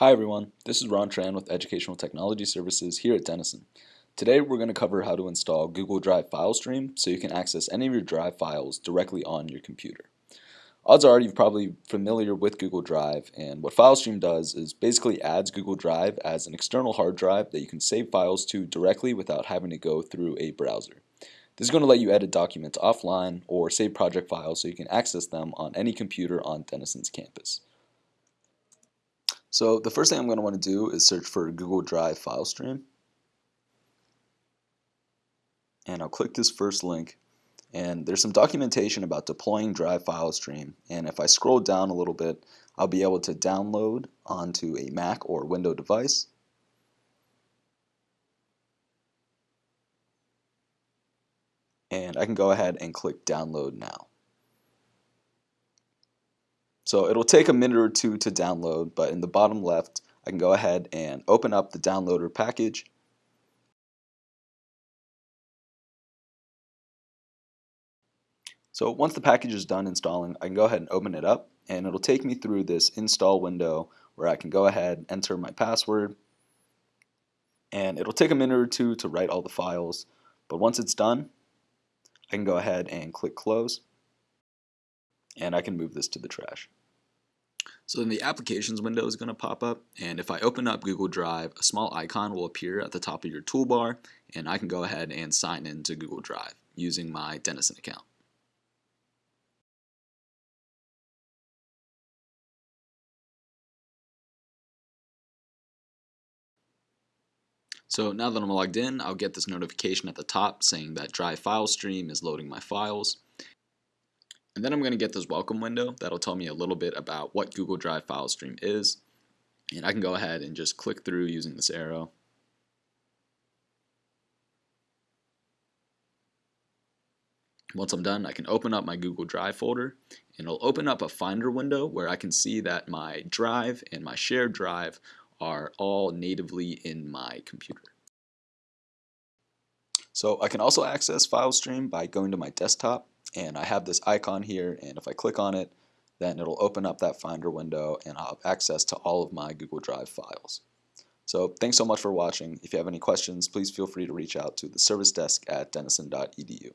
Hi everyone, this is Ron Tran with Educational Technology Services here at Denison. Today we're going to cover how to install Google Drive File Stream so you can access any of your Drive files directly on your computer. Odds are you're probably familiar with Google Drive and what File Stream does is basically adds Google Drive as an external hard drive that you can save files to directly without having to go through a browser. This is going to let you edit documents offline or save project files so you can access them on any computer on Denison's campus. So the first thing I'm going to want to do is search for Google Drive file stream. And I'll click this first link. And there's some documentation about deploying Drive file stream. And if I scroll down a little bit, I'll be able to download onto a Mac or Windows device. And I can go ahead and click download now. So it'll take a minute or two to download, but in the bottom left, I can go ahead and open up the downloader package. So once the package is done installing, I can go ahead and open it up, and it'll take me through this install window where I can go ahead and enter my password, and it'll take a minute or two to write all the files, but once it's done, I can go ahead and click close, and I can move this to the trash. So then the applications window is going to pop up and if I open up Google Drive a small icon will appear at the top of your toolbar and I can go ahead and sign in to Google Drive using my Denison account. So now that I'm logged in, I'll get this notification at the top saying that Drive file stream is loading my files. And then I'm going to get this welcome window that'll tell me a little bit about what Google Drive file stream is. And I can go ahead and just click through using this arrow. Once I'm done, I can open up my Google Drive folder and it'll open up a Finder window where I can see that my drive and my shared drive are all natively in my computer. So I can also access FileStream by going to my desktop and I have this icon here and if I click on it then it'll open up that Finder window and I'll have access to all of my Google Drive files. So thanks so much for watching. If you have any questions, please feel free to reach out to the service desk at denison.edu.